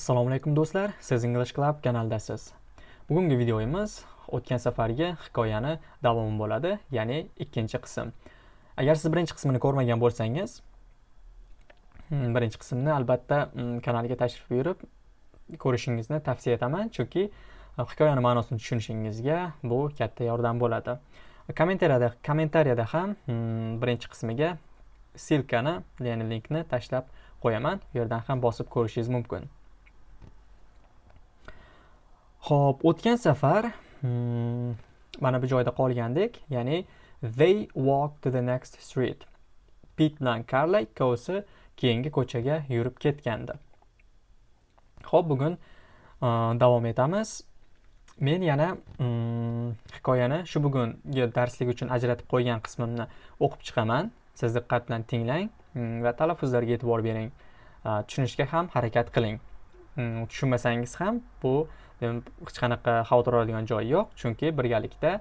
Assalomu alaykum do'stlar, siz English Club kanaldasiz. Bugungi videomiz o'tgan safargi hikoyani davomi bo'ladi, ya'ni ikkinchi qism. Agar siz birinchi qismini ko'rmagan bo'lsangiz, hmm, birinchi qismni albatta hmm, kanalga tashrif buyurib ko'rishingizni tavsiya etaman, chunki hikoyaning hikoyani ma'nosini tushunishingizga bu katta yordam bo'ladi. Kommentariyada kommentariyada ham hmm, birinchi qismiga silkani, ya'ni linkni tashlab qo'yaman. U yerdan ham bosib ko'rishingiz mumkin. Xo'p, o'tgan safar hmm, mana bu joyda qolgandik, ya'ni they walk to the next street. Pit bilan Karla ikkovsi keyingi ko'chaga yurib ketgandi. Xo'p, bugun uh, davom etamiz. Men yana um, hikoyani shu bugungi darslik uchun ajratib qo'ygan qismimni o'qib chiqaman. Siz diqqat bilan tinglang um, va talaffuzlarga e'tibor bering. Uh, tushunishga ham harakat qiling. Hmm, tushunmasangiz ham bu hech qanaqa xavotir oladigan joyi yo'q chunki birgalikda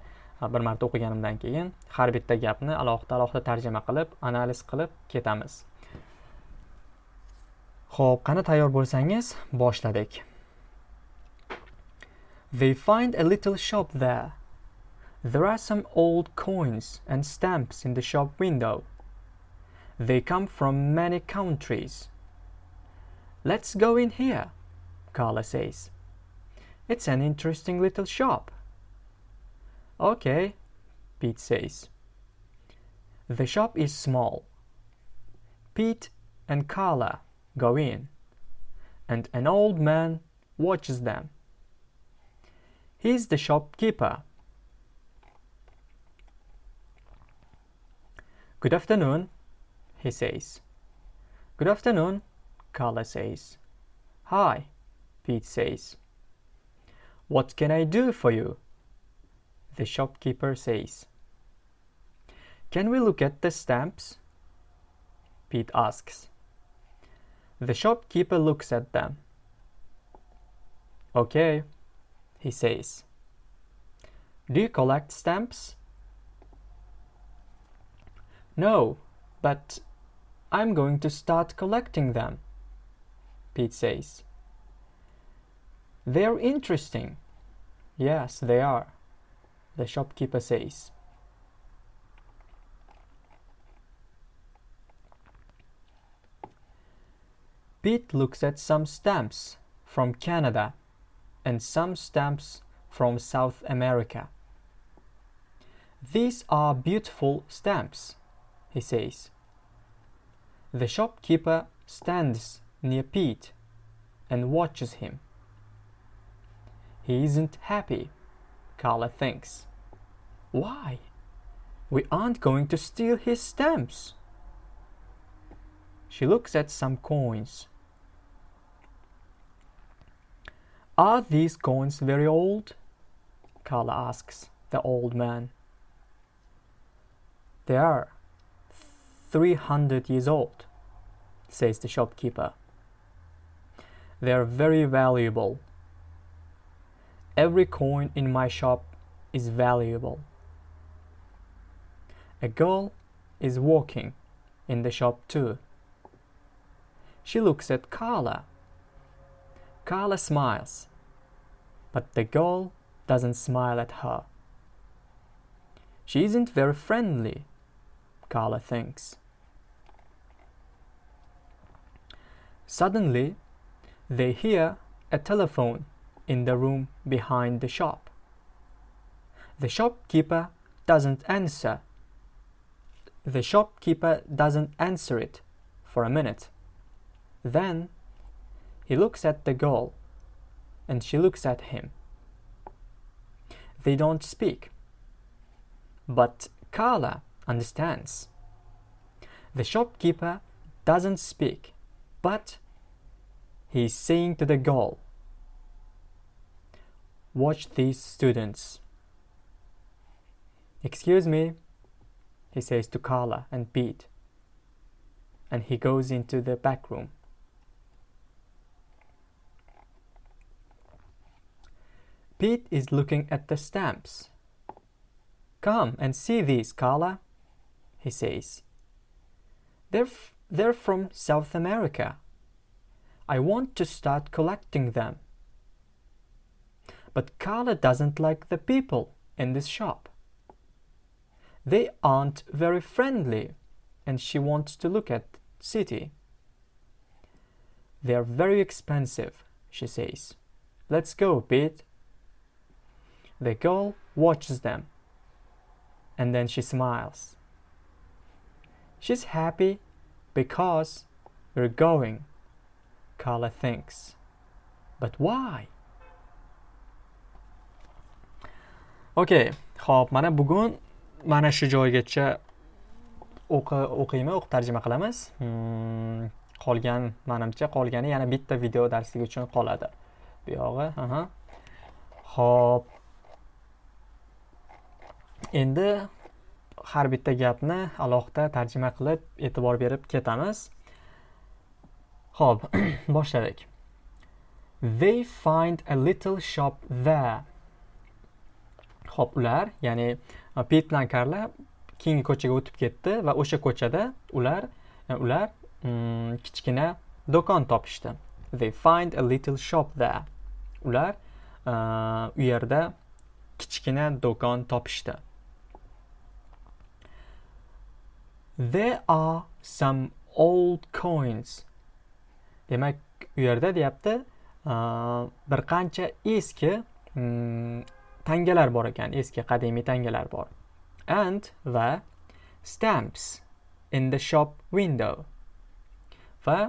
bir marta o'qiganimdan keyin har bitta gapni alohida alohida tarjima qilib analiz qilib ketamiz ho'p qani tayyor bo'lsangiz boshladik They find a little shop there. There are some old coins and stamps in the shop window. They come from many countries. Let's go in here, Carla says. It's an interesting little shop. Okay, Pete says. The shop is small. Pete and Carla go in, and an old man watches them. He's the shopkeeper. Good afternoon, he says. Good afternoon, Carla says. Hi, Pete says. What can I do for you? The shopkeeper says. Can we look at the stamps? Pete asks. The shopkeeper looks at them. Okay, he says. Do you collect stamps? No, but I'm going to start collecting them, Pete says. They're interesting. Yes, they are, the shopkeeper says. Pete looks at some stamps from Canada and some stamps from South America. These are beautiful stamps, he says. The shopkeeper stands near Pete and watches him. He isn't happy, Carla thinks. Why? We aren't going to steal his stamps. She looks at some coins. Are these coins very old? Carla asks the old man. They are 300 years old, says the shopkeeper. They are very valuable, Every coin in my shop is valuable. A girl is walking in the shop too. She looks at Carla. Carla smiles, but the girl doesn't smile at her. She isn't very friendly, Carla thinks. Suddenly, they hear a telephone in the room behind the shop. The shopkeeper doesn't answer. The shopkeeper doesn't answer it for a minute. Then he looks at the girl and she looks at him. They don't speak. But Carla understands. The shopkeeper doesn't speak, but he's saying to the girl, Watch these students. Excuse me, he says to Carla and Pete, and he goes into the back room. Pete is looking at the stamps. Come and see these, Carla, he says. They're, they're from South America. I want to start collecting them. But Carla doesn't like the people in this shop. They aren't very friendly and she wants to look at city. They are very expensive, she says. Let's go, Pete. The girl watches them and then she smiles. She's happy because we're going, Carla thinks. But why? Okey ho'p, mana bugun mana shu joygacha o'qiymi, o'qib tarjima qilamiz. Hmm, qolgan manimcha qolgani yana bitta video darsligi uchun qoladi. Bu yog'i, aha. Xo'p, endi har bitta gapni alohida tarjima qilib e'tibor berib ketamiz ho'p boshladik they find a little shop there ho'p ular ya'ni e, pit bilan karla keyingi ko'chaga o'tib ketdi va o'sha ko'chada ular e, ular mm, kichkina do'kon topishdi. They find a little shop there. Ular e, u yerda kichkina do'kon topishdi. There are some old coins. Demak, u yerda deyapti, bir qancha eski mm, tangalar bor ekan, eski qadimiy tangalar bor. And va stamps in the shop window. Va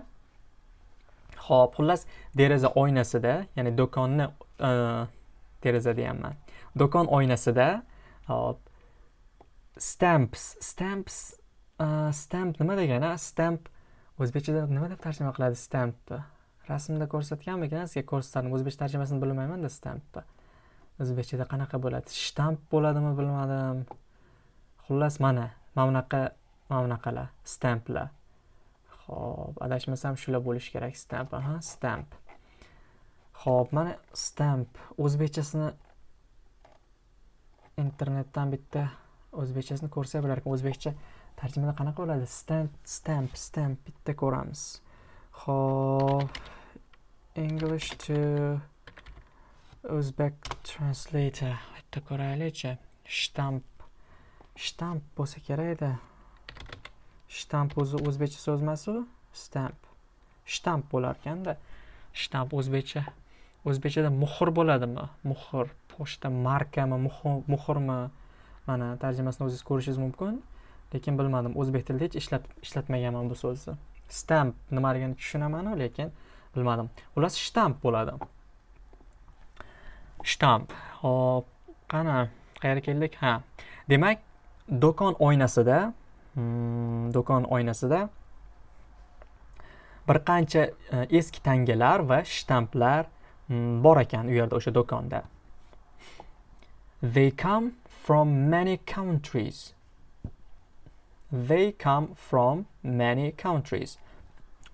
Xo'p, xullas deraza oynasida, ya'ni do'konni e, deraza deyapman. Do'kon oynasida hop stamps, stamps e, stamp nima degani stamp o'zbekchada nima deb tarjima qiladi stampni rasmda ko'rsatganmikan sizga ko'rsatdim o'zbekcha tarjimasini bilmaymanda stampni o'zbekchada qanaqa bo'ladi? Shtamp bo'ladimi bilmadim. Xullas mana mana bunaqa mana bunaqalar stamplar. Ho'p adashmasam shular bo'lishi kerak. Stamp aha stamp. Ho'p mana stamp. O'zbekchasini internetdan bitta o'zbekchasini ko'rsa bo'larkan. O'zbekcha tarjimada qanaqa bo'ladi? Stamp stamp stamp. Bitta ko'ramiz. Ho'p english to o'zbek translator. Bitta ko'raylikchi shtamp shtamp bo'lsa kerak edi shtamp o'zi o'zbekcha so'z emasu stamp shtamp bo'larkanda shtamp o'zbekcha o'zbekchada muhr bo'ladimi muhr pochta markami muhrmi mana tarjimasini o'zingiz ko'rishingiz mumkin lekin bilmadim o'zbek tilida hech ishlab ishlatmaganman bu so'zni stamp nimaligini tushunamanu lekin bilmadim xullas shtamp bo'ladi shtamp hop qani qayerga keldik ha demak do'kon oynasida hmm, do'kon oynasida bir qancha e, eski tangalar va shtamplar hmm, bor ekan u yerda o'sha do'konda they come from many countries They come from many countries.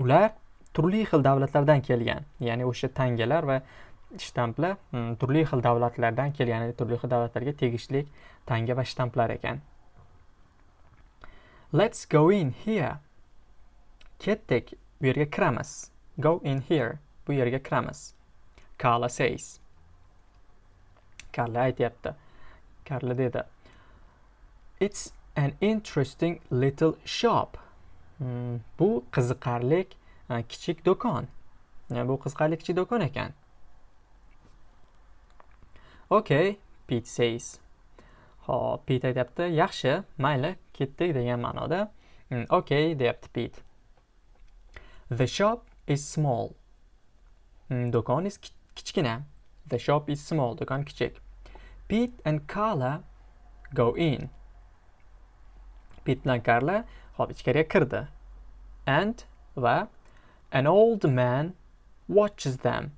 Ular turli xil davlatlardan kelgan. Ya'ni o'sha tangalar va shtamplar mm, turli xil davlatlardan kelgan, ya'ni turli xil davlatlarga tegishli tanga va shtamplar ekan. Let's go in here. Ketdik, bu yerga kiramiz. Go in here. Bu yerga kiramiz. Carla says. Carla aytyapti. Carla dedi. It's an interesting little shop. Hmm, bu qiziqarli uh, kichik do'kon. Bu qiziqarli kichik do'kon ekan. Okay, Pete says. Hop, Pete aytyapti, yaxshi, mayli, ketdik degan ma'noda. Mm, okay, deyapti Pete. The shop is small. Mm, do'kon is kichkina. The shop is small, do'kon kichik. Pete and Carla go in. Pit bilan Karla hop ichkariga kirdi. And va an old man watches them.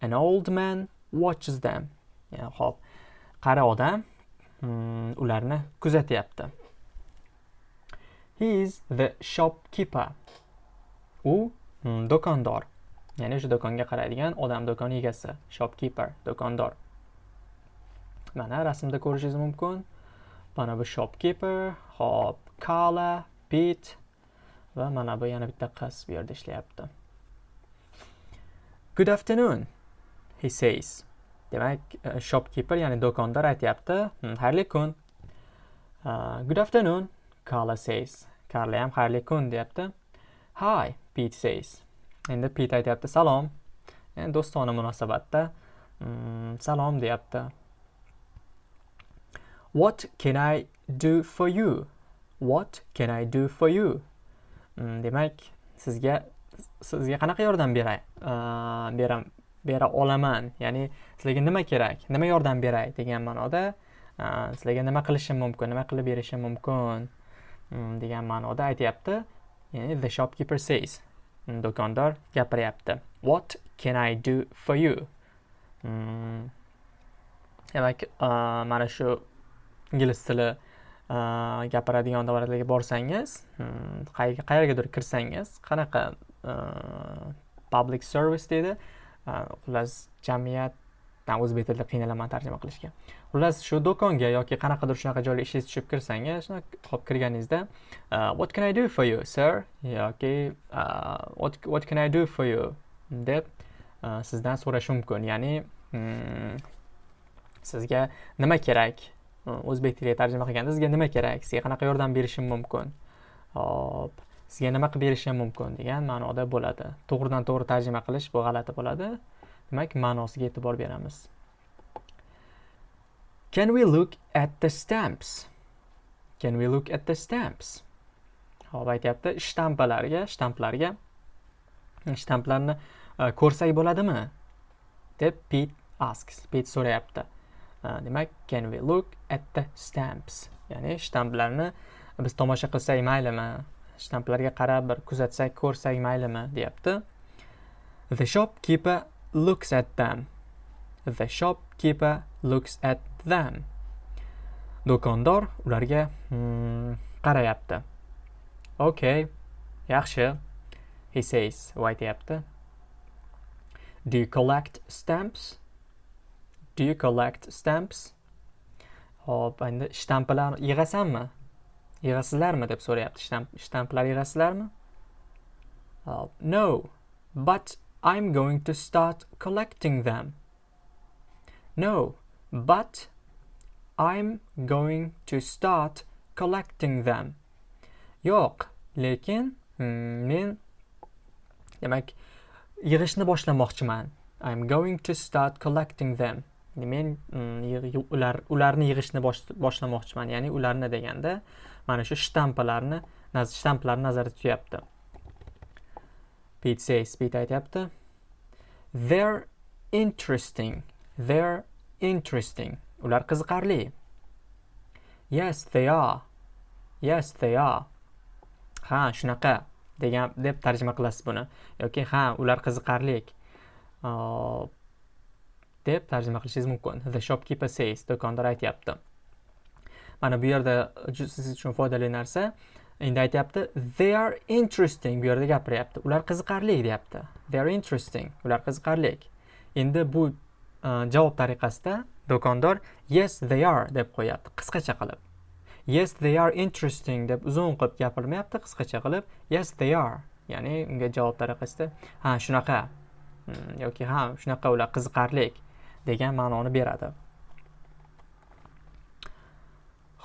An old man watches them. Yani hop qari odam mm, ularni kuzatyapti. He is the shopkeeper. U hmm, do'kondor. Ya'ni o'sha do'konga qaraydigan odam do'kon egasi, shopkeeper, do'kondor. Mana rasmda ko'rishingiz mumkin. mana bu shopkeeper hop kala pit va mana bu yana bitta qiz bu yerda ishlayapti good afternoon he says. Demak uh, shopkeeper ya'ni do'kondor aytyapti. Xayrli kun uh, good afternoon carla says. Carla ham xayrli kun deyapti. Hi pete says. Endi pete aytyapti salom. Yani do'stona munosabatda. Hmm, salom deyapti. What can i do for you? What can i do for you? Mm, demak sizga sizga qanaqa yordam beray uh, e, beram bera olaman. Ya'ni sizlarga nima kerak? Nima yordam beray degan ma'noda sizlarga nima qilishim mumkin nima qilib berishim mumkin mm, degan ma'noda aytyapti. Ya'ni the shopkeeper says mm, do'kondor gapiryapti. What can i do for you? Mm. Demak mana shu ingliz tili gapiradigan davlatlarga borsangiz qayergadir kirsangiz qanaqa public service deydi xullas jamiyatdan o'zbek tilida qiynalaman tarjima qilishga. Xullas shu do'konga yoki qanaqadir shunaqa joyga ishingiz tushib kirsangiz shunaqa hop kirganingizda what can i do for you sir? Yoki what, what can i do for you? deb sizdan so'rashi mumkin. Ya'ni hmm, sizga nima kerak? O'zbek tiliga tarjima qilganda sizga nima kerak? Sizga qanaqa yordam berishim mumkin? Hop sizga nima qilib berishim mumkin degan ma'noda bo'ladi. To'g'ridan to'g'ri tarjima qilish bu g'alati bo'ladi. Demak ma'nosiga e'tibor beramiz. Can we look at the stamps? Can we look at the stamps? Hop aytyapti shtampalarga shtamplarga. Shtamplarni e, ko'rsak bo'ladimi? deb pit asks. Pit so'rayapti. E, demak can we look at the stamps? Ya'ni shtamplarni biz tomosha qilsak maylimi? Shtamplarga qarab bir kuzatsak ko'rsak maylimi deyapti. The shopkeeper looks at them. The shopkeeper looks at them. Do'kondor ularga hmm, qarayapti. Okay yaxshi. He says u aytyapti do you collect stamps? Do you collect stamps? Hop endi shtampalarni yig'asanmi? Yig'asizlarmi deb so'rayapti shtamplar yig'asizlarmi? Oh, no but i'm going to start collecting them. No but i'm going to start collecting them. Yo'q lekin hmm, men demak yig'ishni boshlamoqchiman. I'm going to start collecting them. Men hmm, ular ularni yig'ishni boshlamoqchiman ya'ni ularni deganda mana shu shtampalarni shtamplarni nazarda tutyapti. Pete says Pete aytyapti. They're interesting. They're interesting. Ular qiziqarli. Yes they are. Yes they are. Ha shunaqa degan deb tarjima qilasiz buni. Yoki ha ular qiziqarli deb tarjima qilishingiz mumkin. The shopkeeper says do'kondor aytyapti. Mana bu yerda siz uchun foydali narsa endi aytyapti they are interesting. Bu yerda gapiryapti. Ular qiziqarli deyapti. They are interesting. Ular qiziqarli. Endi bu e, javob tariqasida do'kondor yes they are deb qo'yapti. Qisqacha qilib. Yes they are interesting deb uzun qilib gapirmayapti. Qisqacha qilib yes they are. Ya'ni unga javob tariqasida ha shunaqa. Hmm, yoki ha shunaqa ular qiziqarli degan ma'noni beradi.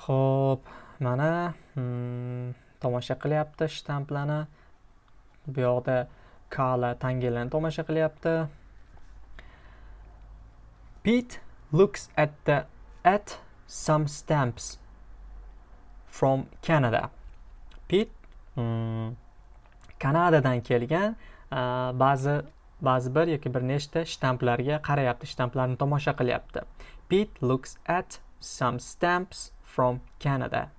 Xo'p, mana hmm, tomosha qilyapti shtamplarni. Bu yoqda Kala tangalarni tomosha qilyapti. Pete looks at the at some stamps from Canada. Pete hmm, Kanadadan kelgan ba'zi ba'zi bir yoki bir nechta shtamplarga qarayapti, shtamplarni tomosha qilyapti. Pete looks at some stamps from Canada.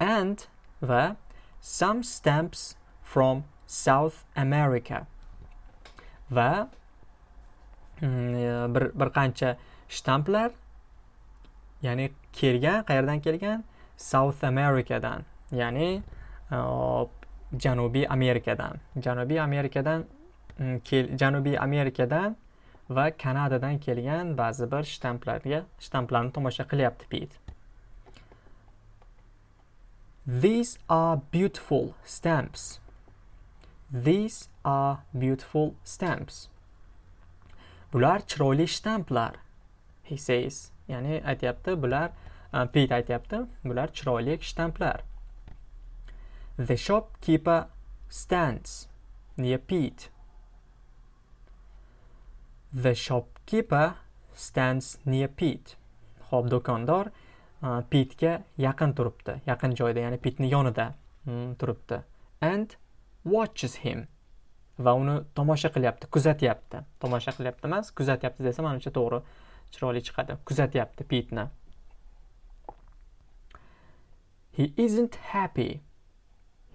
And the some stamps from South America. Va mm, e, bir, bir qancha shtamplar ya'ni kelgan qayerdan kelgan? South Americadan ya'ni e, Janubiy Amerikadan Janubiy Amerikadan mm, kel Janubiy Amerikadan va Kanadadan kelgan ba'zi bir shtamplarga shtamplarni tomosha qilyapti Pit These are beautiful stamps. These are beautiful stamps. bular chiroyli shtamplar he says ya'ni aytyapti bular uh, Pete pit aytyapti bular chiroyli shtamplar the shopkeeper stands near pete the shopkeeper stands near pete Xo'p, do'kondor pitga yaqin turibdi. Yaqin joyda ya'ni pitni yonida mm, turibdi. And watches him. Va uni tomosha qilyapti kuzatyapti. Tomosha qilyapti emas kuzatyapti desa manimcha to'g'ri chiroyli chiqadi. Kuzatyapti pitni. He isn't happy.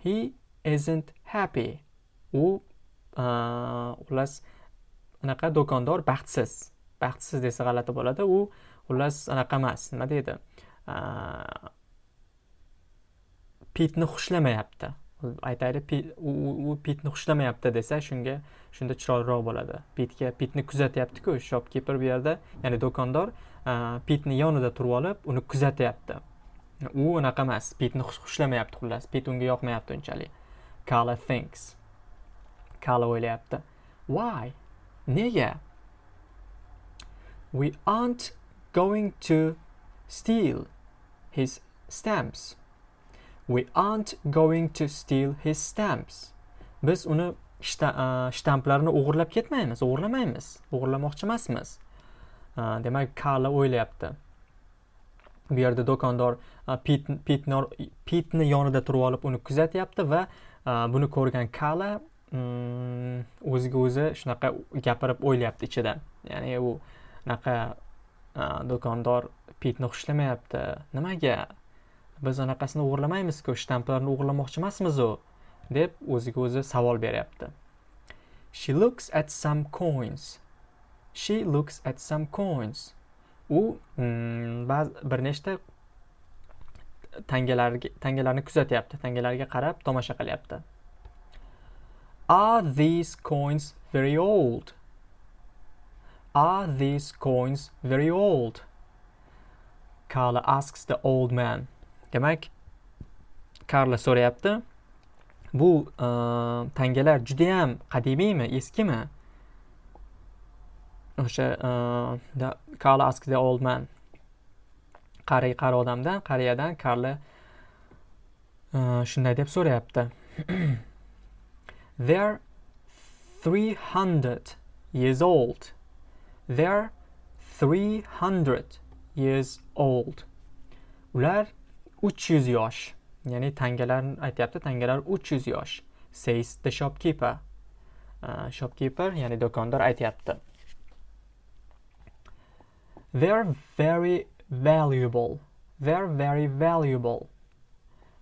He isn't happy. U xullas anaqa do'kondor baxtsiz. Baxtsiz desa g'alati bo'ladi. U xullas anaqa emas. Nima deydi? Pitni xushlamayapti aytaylik u pitni xushlamayapti desa shunga shunda chiroyliroq bo'ladi. Pitga pitni kuzatyaptiku shopkeeper bu yerda ya'ni do'kondor pitni yonida turib olib uni kuzatyapti. U unaqa emas pitni xushlamayapti xullas. Pit unga yoqmayapti unchalik. Kala thinks. Kala o'ylayapti. Why? Nega? We aren't going to steal his stamps. We aren't going to steal his stamps. Biz uni shtamplarni o'g'irlab ketmaymiz o'g'irlamaymiz o'g'irlamoqchi emasmiz. Demak kala o'ylayapti. Bu yerda do'kondor pitni yonida turib olib uni kuzatyapti va buni ko'rgan kala mm, o'ziga o'zi shunaqa gapirib o'ylayapti ichida. Ya'ni u anaqa do'kondor pitni xushlamayapti nimaga? Biz anaqasini o'g'irlamaymizku shtamplarni o'g'irlamoqchi emasmizu deb o'ziga o'zi savol beryapti. She looks at some coins. She looks at some coins. U mm, bir nechta tangalarga tangalarni kuzatyapti tangalarga qarab tomosha qilyapti. Are these coins very old? Are these coins very old? Carla asks the old man. Demak karla so'rayapti bu uh, tangalar judayam qadimiymi eskimi o'sha uh, karla asks the old man. Qari qari odamdan qariyadan karla uh, shunday deb so'rayapti they're 300 years old. They're 300 years old. Ular uch yuz yosh. Ya'ni tangalarni aytyapti tangalar uch yuz yosh. Says the shopkeeper. Uh, shopkeeper ya'ni do'kondor aytyapti. They're very valuable. They're very valuable.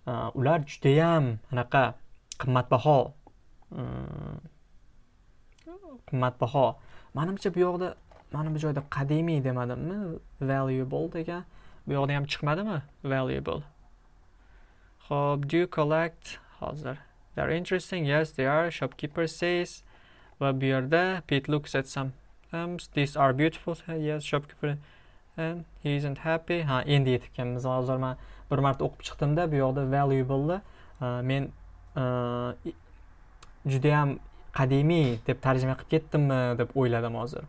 Uh, ular judayam anaqa qimmatbaho. Um, qimmatbaho. Manimcha bu yoqda mana bu joyda qadimiy demadimmi? Valuable degan bu yoqda ham chiqmadimi? Valuable. Ho'p do you collect? Hozir. They're interesting yes they are. Shopkeeper says. Va bu yerda Pete looks at some items these are beautiful. Yes shopkeeper and he isn't happy. Ha endi yetib kelganmiz hozir man bir marta o'qib chiqdimda bu yoqda valuable'ni men uh, judayam qadimiy deb tarjima qilib ketdimmi deb o'yladim hozir.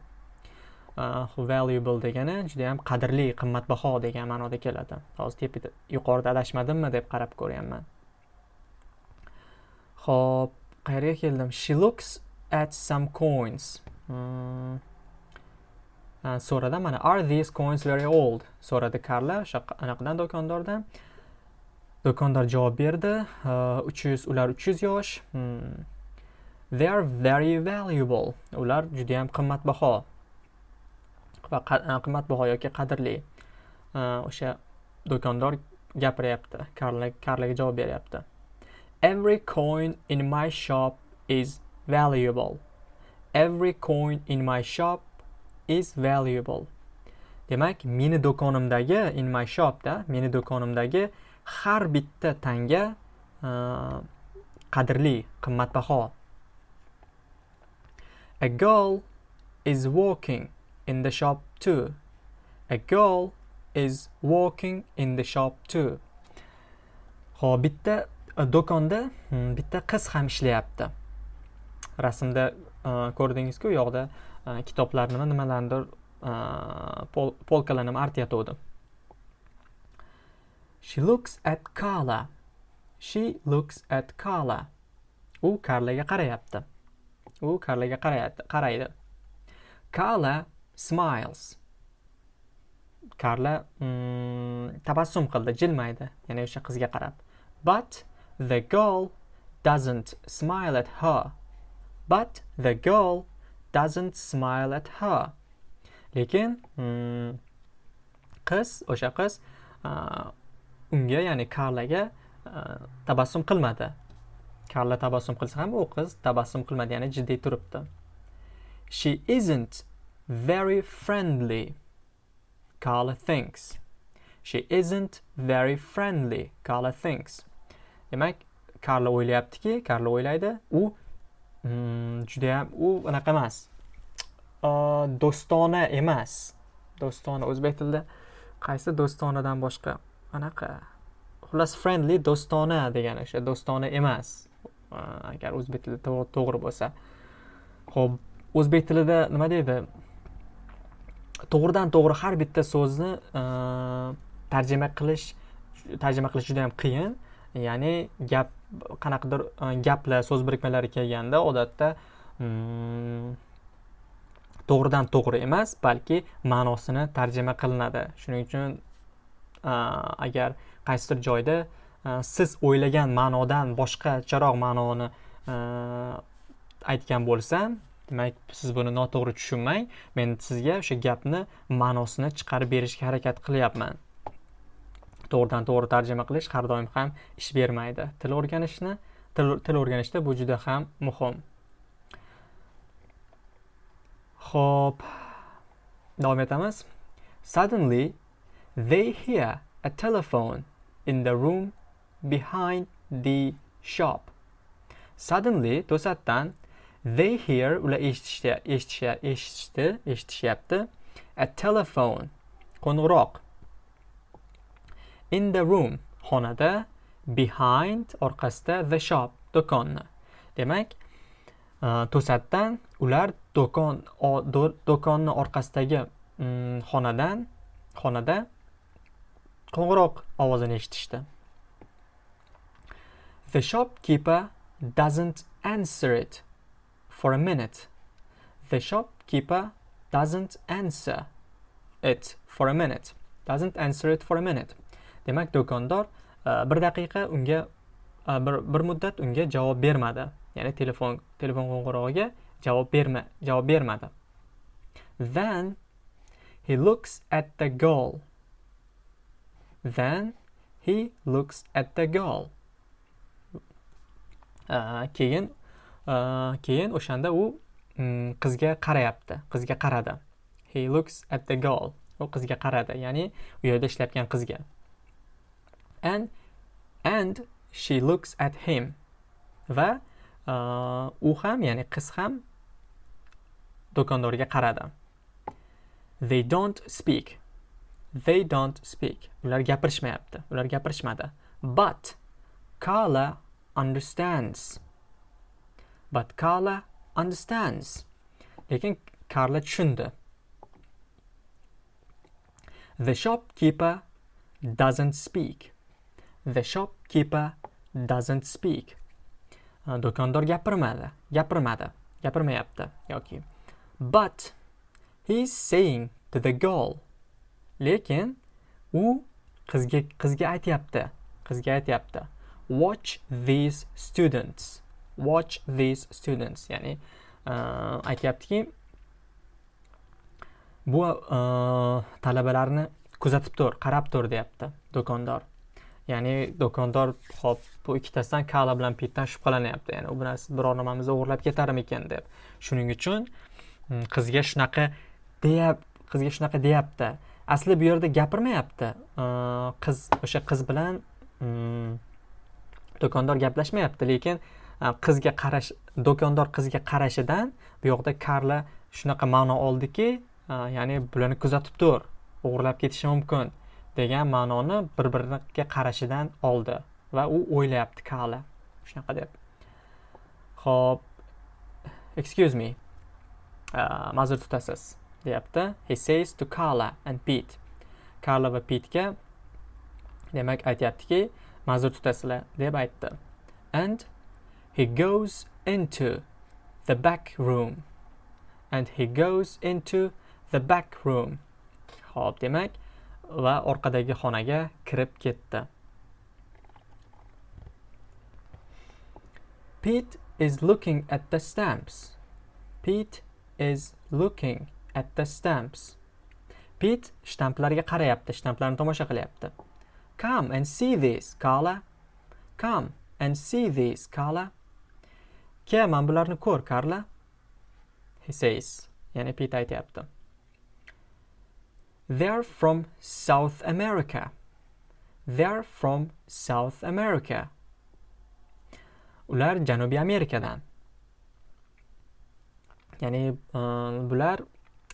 Valuable degani juda yam qadrli qimmatbaho degan ma'noda keladi. Hozir tepida yuqorida adashmadimmi deb qarab ko'ryapman ho'p qayerga keldim? She looks at some coins. Hmm. so'radi mana are these coins very old? So'radi karla o'sha anaqadan do'kondordan. Do'kondor javob berdi. Uch yuz ular uch yuz yosh. Hmm. They are very valuable. Ular judayam qimmatbaho. Va e, qimmatbaho yoki qadrli e, o'sha do'kondor gapiryapti. Karlaga javob beryapti. Every coin in my shop is valuable. Every coin in my shop is valuable. Demak meni do'konimdagi in my shopda meni do'konimdagi har bitta tanga e, qadrli qimmatbaho. A girl is walking. In the shop too. A girl is walking in the shop too. Xo'p, bitta e, do'konda hmm, bitta qiz ham ishlayapti. Rasmda e, ko'rdingizku u yoqda e, kitoblarni nimalarnidir polkalarni artayotgandi she looks at Carla she looks at Carla u karlaga qarayapti u karlaga qaraydi Carla smiles. Karla mm, tabassum qildi jilmaydi. Ya'ni o'sha qizga qarab. But the girl doesn't smile at her. But the girl doesn't smile at her. Lekin mm, qiz o'sha qiz unga ya'ni karlaga tabassum qilmadi. Karla tabassum qilsa ham u qiz tabassum qilmadi ya'ni jiddiy turibdi. She isn't very friendly Carla thinks. She isn't very friendly, Carla thinks. Demak, Carla o'ylayaptiki, Carla o'ylaydi, u mm, juda ham u anaqa emas. do'stona emas. Do'stona o'zbek tilida qaysi do'stonadan boshqa? Anaqa. Xullas friendly do'stona degani o'sha do'stona emas. Agar o'zbek tilida to'g'ri bo'lsa. Xo'p, o'zbek tilida nima deydi? To'g'ridan to'g'ri har bitta so'zni e, tarjima qilish tarjima qilish juda ham qiyin. Ya'ni gap qanaqadir e, gaplar so'z birikmalari kelganda odatda mm, to'g'ridan to'g'ri emas balki ma'nosini tarjima qilinadi. Shuning uchun e, agar qaysidir joyda siz o'ylagan ma'nodan boshqacharoq ma'noni aytgan bo'lsam demak siz buni noto'g'ri tushunmang. Men sizga o'sha gapni ma'nosini chiqarib berishga harakat qilyapman. To'g'ridan to'g'ri tarjima qilish har doim ham ish bermaydi. Til o'rganishni til, til o'rganishda bu juda ham muhim. Ho'p davom etamiz. Suddenly they hear a telephone in the room behind the shop. Suddenly to'satdan They hear ular eshitishdi, eshitishdi, eshitishyapti. A telephone qo'ng'iroq. In the room xonada behind orqasida the shop do'konni. Demak, e, to'satdan ular do'kon do'konni orqasidagi mm, xonadan xonada qo'ng'iroq ovozini eshitishdi. The shopkeeper doesn't answer it. For a minute. The shopkeeper doesn't answer it for a minute. Doesn't answer it for a minute. Demak, do'kondor uh, bir daqiqa unga uh, bir, bir muddat unga javob bermadi. Ya'ni telefon telefon qo'ng'irog'iga javob berma javob bermadi. Then he looks at the goal. Then he looks at the goal. Uh, keyin keyin o'shanda u mm, qizga qarayapti. Qizga qaradi. He looks at the girl. U qizga qaradi ya'ni u yerda ishlayotgan qizga. And and she looks at him. Va u ham ya'ni qiz ham do'kondorga qaradi. They don't speak. They don't speak. Ular gapirishmayapti. Ular gapirishmadi. But Carla understands. But Carla understands. Lekin Carla tushundi. The shopkeeper doesn't speak. The shopkeeper doesn't speak. Do'kondor gapirmadi, gapirmadi, gapirmayapti yoki. But he's saying to the girl. Lekin u qizga qizga aytyapti, qizga aytyapti. Watch these students. Watch these students. Ya'ni uh, aytyaptiki bu uh, talabalarni kuzatib tur qarab tur deyapti do'kondor. Ya'ni do'kondor hop bu ikkitasidan kala bilan pitdan shubhalanyapti ya'ni u narsa biror nimamizni o'g'irlab ketarmikan deb. Shuning uchun hmm, qizga shunaqa deyap qizga shunaqa deyapti. Asli bu yerda gapirmayapti. Qiz o'sha qiz bilan hmm, do'kondor gaplashmayapti lekin Э, qizga qarash do'kondor qizga qarashidan bu yoqda karla shunaqa ma'no oldiki э, ya'ni bularni kuzatib tur o'g'irlab ketishi mumkin degan ma'noni bir biriga qarashidan oldi va u o'ylayapti karla. Shunaqa deb. Ho'p excuse me. Uh, ma'zur tutasiz deyapti. He says to carla and pete. Karla va pitga demak aytyaptiki ma'zur tutasizlar deb aytdi. And he goes into the back room and he goes into the back room Xo'p, demak va orqadagi xonaga kirib ketdi Pete is looking at the stamps. Pete is looking at the stamps. Pete shtamplarga qarayapti, shtamplarni tomosha qilyapti. Come and see this, Carla. Come and see this, Carla. Mana bularni ko'r, Carla. He says, ya'ni Pete aytyapti. They're from South America. They're from South America. Ular Janubiy Amerikadan. Ya'ni uh, bular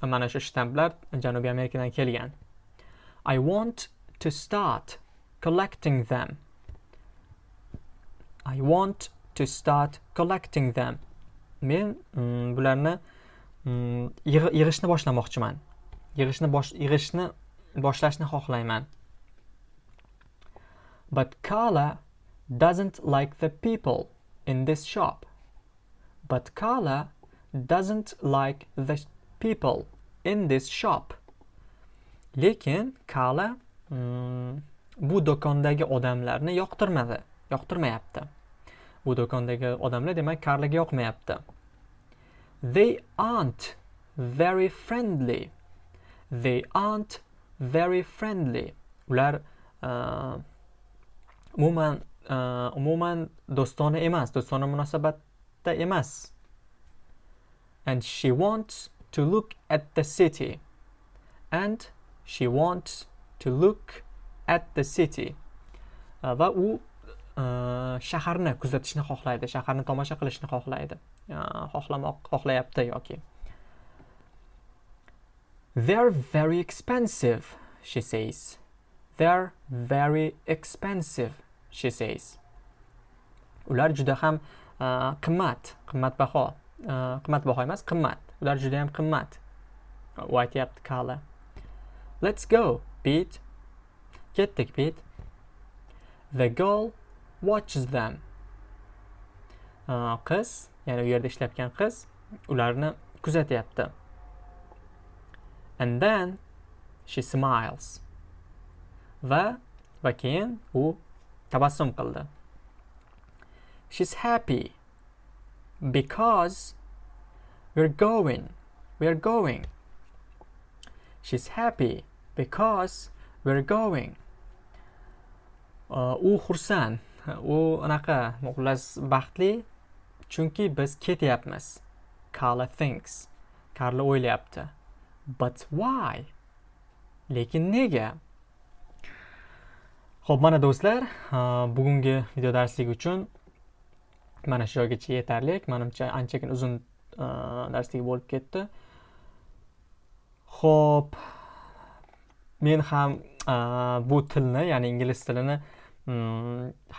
mana shu shtamplar Janubiy Amerikadan kelgan. I want to start collecting them. I want to start collecting them. Men mm, bularni mm, yig'ishni boshlamoqchiman. yig'ishni bosh yig'ishni boshlashni xohlayman but Carla doesn't like the people in this shop but Carla doesn't like the people in this shop lekin Carla mm, bu do'kondagi odamlarni yoqtirmadi yoqtirmayapti bu do'kondagi odamlar demak Carlaga yoqmayapti. They aren't very friendly. They aren't very friendly. Ular uh, umuman uh, umuman do'stona emas do'stona munosabatda emas. And she wants to look at the city. And she wants to look at the city. Uh, va u Э, shaharni kuzatishni xohlaydi shaharni tomosha qilishni xohlaydi э, xohlamoq xohlayapti yoki They're very expensive, she says. They're very expensive, she says. Ular juda ham э, qimmat, qimmatbaho. Qimmatbaho emas, qimmat. Ular juda ham qimmat. U aytyapti Kala. Let's go, pit Ketdik, pit The girl watches them. Qiz, ya'ni u yerda ishlayotgan qiz ularni kuzatyapti. and then she smiles. Va va keyin u tabassum qildi. She's happy because we're going we're going. She's happy because we're going. Uh, u xursand. U anaqa xullas baxtli chunki biz ketyapmiz Carla thinks karla o'ylayapti But why? Lekin nega? Xo'p, mana do'stlar, bugungi video darslik uchun mana shu joygacha yetarli. Menimcha anchagina uzun darslik bo'lib ketdi. Xo'p, men ham bu tilni, ya'ni ingliz tilini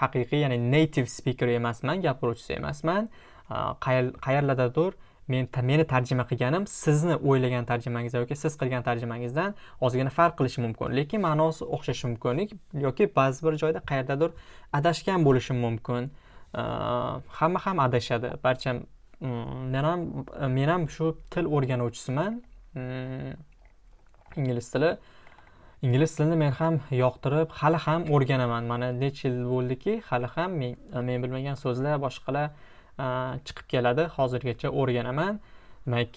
haqiqiy, ya'ni native speaker emasman, gapiruvchisi emasman. Qayerlardadir men meni tarjima qilganim sizni o'ylagan tarjimangiz yoki siz qilgan tarjimangizdan ozgina farq qilishi mumkin. Lekin ma'nosi o'xshashi mumkin yoki ba'zi bir joyda qayerdadir adashgan bo'lishim mumkin. Hamma ham adashadi. Barcha hm, men ham men ham shu til o'rganuvchisiman. Hm, ingliz tili. Ingliz tilini men ham yoqtirib hali ham o'rganaman. Mana necha yil bo'ldiki hali ham men, men bilmagan so'zlar boshqalar chiqib keladi. Hozirgacha o'rganaman. Demak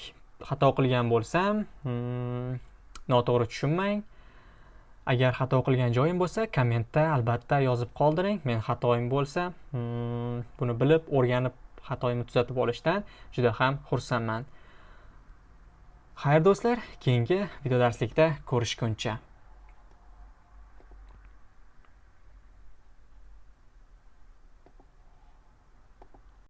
xato qilgan bo'lsam hmm, noto'g'ri tushunmang. Agar xato qilgan joyim bo'lsa kommentda albatta yozib qoldiring. Men xatoyim bo'lsa hmm, buni bilib o'rganib xatoyimni tuzatib olishdan juda ham xursandman. Xayr do'stlar keyingi video darslikda ko'rishguncha.